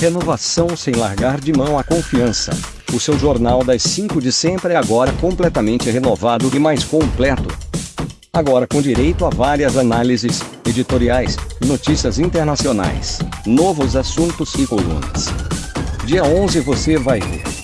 Renovação sem largar de mão a confiança. O seu jornal das 5 de sempre é agora completamente renovado e mais completo. Agora com direito a várias análises, editoriais, notícias internacionais, novos assuntos e colunas. Dia 11 você vai ver.